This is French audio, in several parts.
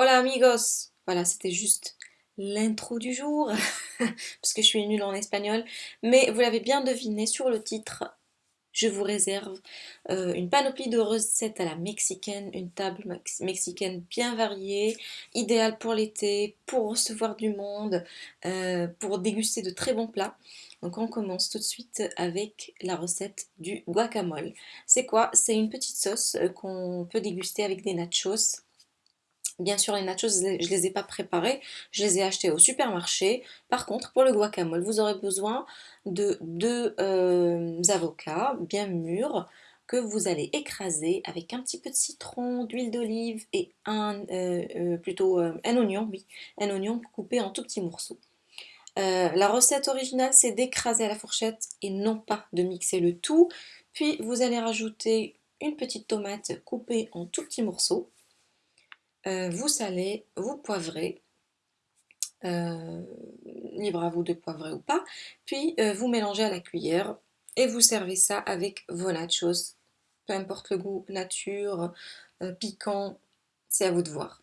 Hola amigos Voilà, c'était juste l'intro du jour, parce que je suis nulle en espagnol. Mais vous l'avez bien deviné sur le titre, je vous réserve euh, une panoplie de recettes à la mexicaine, une table mexicaine bien variée, idéale pour l'été, pour recevoir du monde, euh, pour déguster de très bons plats. Donc on commence tout de suite avec la recette du guacamole. C'est quoi? C'est une petite sauce euh, qu'on peut déguster avec des nachos Bien sûr, les nachos, je ne les ai pas préparés, je les ai achetés au supermarché. Par contre, pour le guacamole, vous aurez besoin de deux euh, avocats bien mûrs que vous allez écraser avec un petit peu de citron, d'huile d'olive et un, euh, euh, plutôt un oignon, oui, un oignon coupé en tout petits morceaux. la recette originale, c'est d'écraser à la fourchette et non pas de mixer le tout. Puis, vous allez rajouter une petite tomate coupée en tout petits morceaux euh, vous salez, vous poivrez, euh, libre à vous de poivrer ou pas, puis euh, vous mélangez à la cuillère et vous servez ça avec vos nachos, peu importe le goût, nature, piquant, c'est à vous de voir.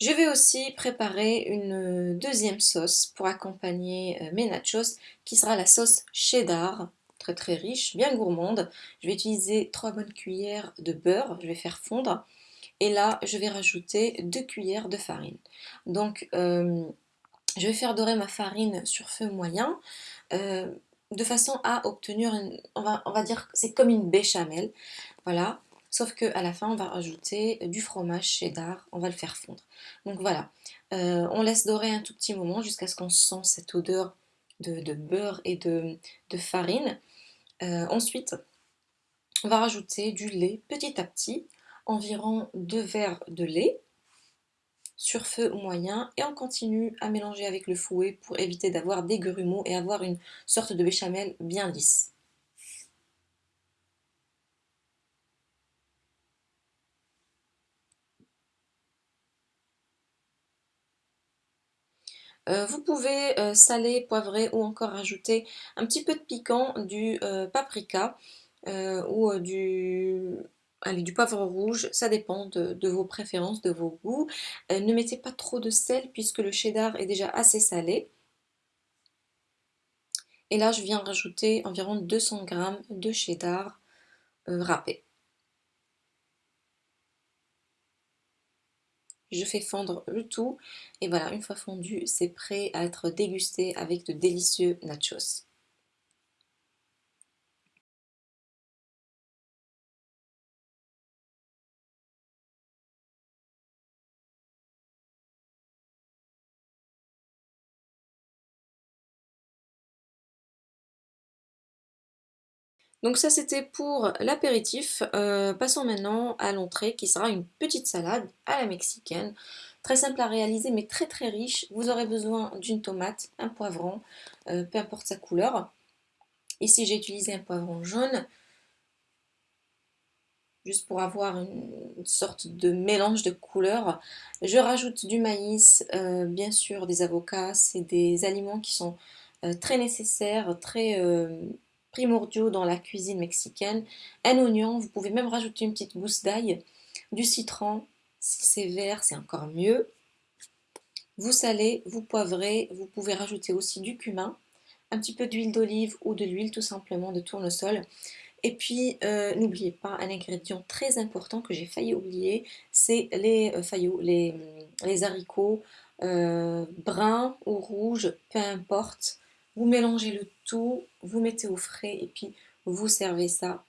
Je vais aussi préparer une deuxième sauce pour accompagner euh, mes nachos qui sera la sauce cheddar, très très riche, bien gourmande. Je vais utiliser 3 bonnes cuillères de beurre, je vais faire fondre et là je vais rajouter 2 cuillères de farine. Donc euh, je vais faire dorer ma farine sur feu moyen euh, de façon à obtenir, on, va, on va dire c'est comme une béchamel, voilà. Sauf qu'à la fin, on va rajouter du fromage cheddar, on va le faire fondre. Donc voilà, euh, on laisse dorer un tout petit moment jusqu'à ce qu'on sent cette odeur de, beurre et de, farine. Euh, ensuite, on va rajouter du lait petit à petit, environ 2 verres de lait sur feu moyen et on continue à mélanger avec le fouet pour éviter d'avoir des grumeaux et avoir une sorte de béchamel bien lisse. Euh, vous pouvez euh, saler, poivrer ou encore ajouter un petit peu de piquant du euh, paprika ou du, du poivre rouge, ça dépend de, vos préférences, de vos goûts. ne mettez pas trop de sel puisque le cheddar est déjà assez salé. Et là, je viens rajouter environ 200 g de cheddar râpé. Je fais fondre le tout. Et voilà une fois fondu c'est prêt à être dégusté avec de délicieux nachos Donc ça c'était pour l'apéritif. Euh, passons maintenant à l'entrée qui sera une petite salade à la mexicaine. Très simple à réaliser mais très très riche. Vous aurez besoin d'une tomate, un poivron, euh, peu importe sa couleur. Ici j'ai utilisé un poivron jaune juste pour avoir une sorte de mélange de couleurs. Je rajoute du maïs, euh, bien sûr des avocats, c'est des aliments qui sont très nécessaires, très primordiaux dans la cuisine mexicaine. Un oignon, vous pouvez même rajouter une petite gousse d'ail, du citron, si c'est vert c'est encore mieux. Vous salez, vous poivrez, vous pouvez rajouter aussi du cumin, un petit peu d'huile d'olive ou de l'huile tout simplement de tournesol. Et puis, euh, n'oubliez pas un ingrédient très important que j'ai failli oublier, c'est les euh, les, haricots euh, bruns ou rouges, peu importe. Vous mélangez le tout, vous mettez au frais et puis vous servez ça.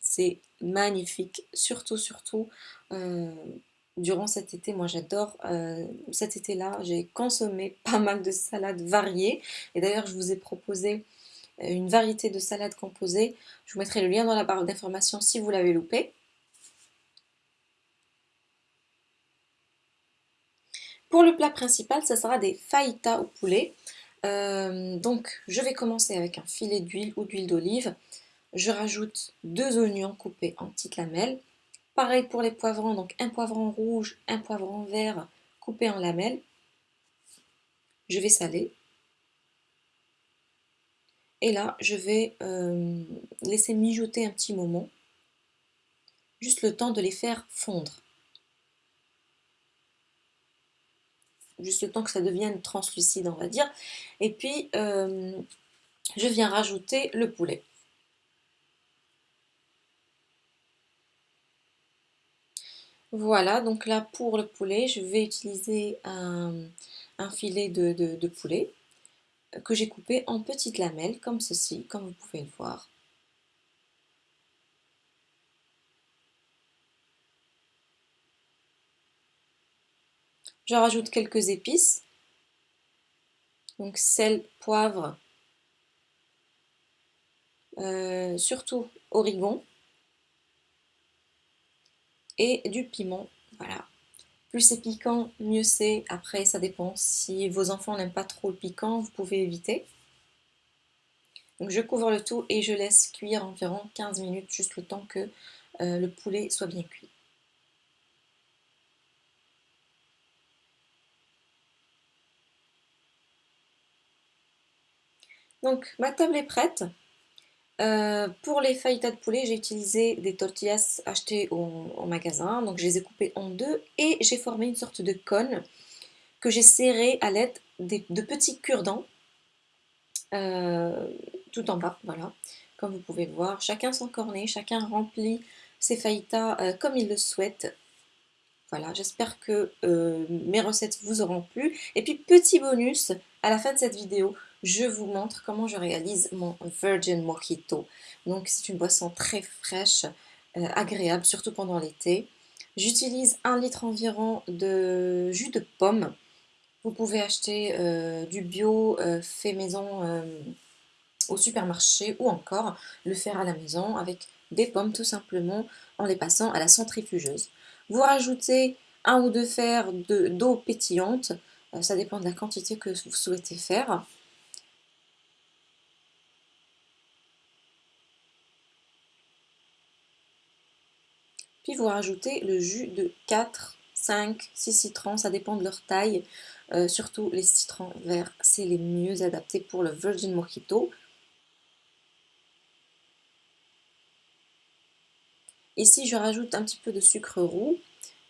C'est magnifique, surtout, surtout euh, durant cet été. Moi, j'adore euh, cet été-là. J'ai consommé pas mal de salades variées. Et d'ailleurs, je vous ai proposé euh, une variété de salades composées. Je vous mettrai le lien dans la barre d'informations si vous l'avez loupé. Pour le plat principal, ça sera des fajitas au poulet. Euh, donc, je vais commencer avec un filet d'huile ou d'huile d'olive. Je rajoute deux oignons coupés en petites lamelles. Pareil pour les poivrons, donc un poivron rouge, un poivron vert coupé en lamelles. Je vais saler. Et là, je vais euh, laisser mijoter un petit moment, juste le temps de les faire fondre. Juste le temps que ça devienne translucide, on va dire. Et puis, euh, je viens rajouter le poulet. Voilà, donc là pour le poulet, je vais utiliser un, filet de, poulet que j'ai coupé en petites lamelles comme ceci, comme vous pouvez le voir. Je rajoute quelques épices, donc sel, poivre, euh, surtout origan et du piment. Voilà. Plus c'est piquant, mieux c'est. Après, ça dépend. Si vos enfants n'aiment pas trop le piquant, vous pouvez éviter. Donc je couvre le tout et je laisse cuire environ 15 minutes, juste le temps que euh, le poulet soit bien cuit. Donc ma table est prête. Euh, pour les fajitas de poulet, j'ai utilisé des tortillas achetées au, magasin. Donc je les ai coupées en deux et j'ai formé une sorte de cône que j'ai serré à l'aide de petits cure-dents euh, tout en bas. Voilà, comme vous pouvez le voir. Chacun son cornet, chacun remplit ses fajitas euh, comme il le souhaite. Voilà, j'espère que mes recettes vous auront plu. Et puis petit bonus, à la fin de cette vidéo, je vous montre comment je réalise mon Virgin Mojito. Donc c'est une boisson très fraîche, euh, agréable, surtout pendant l'été. J'utilise un litre environ de jus de pomme. Vous pouvez acheter euh, du bio euh, fait maison au supermarché ou encore le faire à la maison avec des pommes tout simplement en les passant à la centrifugeuse. Vous rajoutez un ou deux fers d'eau pétillante, ça dépend de la quantité que vous souhaitez faire. Puis vous rajoutez le jus de 4, 5, 6 citrons, ça dépend de leur taille. Euh, surtout les citrons verts, c'est les mieux adaptés pour le Virgin Mojito. Ici, je rajoute un petit peu de sucre roux,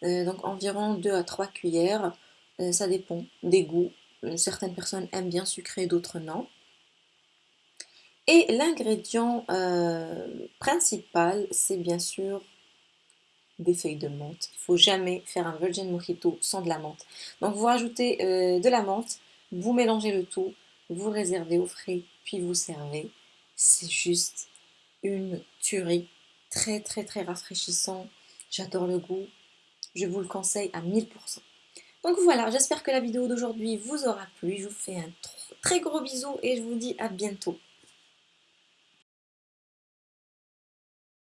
euh, donc environ 2 à 3 cuillères. Euh, ça dépend des goûts. Certaines personnes aiment bien sucré, d'autres non. Et l'ingrédient principal, c'est bien sûr des feuilles de menthe. Il faut jamais faire un Virgin Mojito sans de la menthe. Donc vous rajoutez euh, de la menthe, vous mélangez le tout, vous réservez au frais, puis vous servez. C'est juste une tuerie. Très très très rafraîchissant. J'adore le goût. Je vous le conseille à 1000%. Donc voilà, j'espère que la vidéo d'aujourd'hui vous aura plu. Je vous fais un très gros bisou et je vous dis à bientôt.